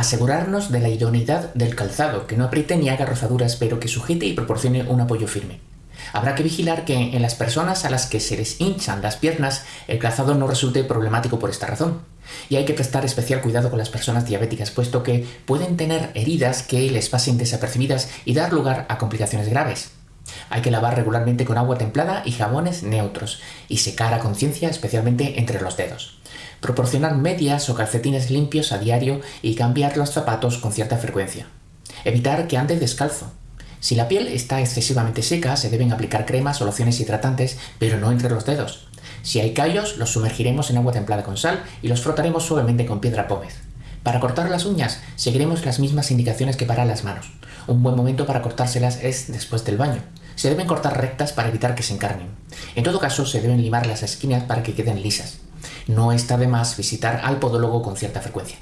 Asegurarnos de la idoneidad del calzado, que no apriete ni haga rozaduras, pero que sujete y proporcione un apoyo firme. Habrá que vigilar que en las personas a las que se les hinchan las piernas el calzado no resulte problemático por esta razón. Y hay que prestar especial cuidado con las personas diabéticas, puesto que pueden tener heridas que les pasen desapercibidas y dar lugar a complicaciones graves. Hay que lavar regularmente con agua templada y jabones neutros, y secar a conciencia especialmente entre los dedos. Proporcionar medias o calcetines limpios a diario y cambiar los zapatos con cierta frecuencia. Evitar que ande descalzo. Si la piel está excesivamente seca, se deben aplicar cremas o lociones hidratantes, pero no entre los dedos. Si hay callos, los sumergiremos en agua templada con sal y los frotaremos suavemente con piedra pómez. Para cortar las uñas, seguiremos las mismas indicaciones que para las manos. Un buen momento para cortárselas es después del baño. Se deben cortar rectas para evitar que se encarnen. En todo caso, se deben limar las esquinas para que queden lisas. No está de más visitar al podólogo con cierta frecuencia.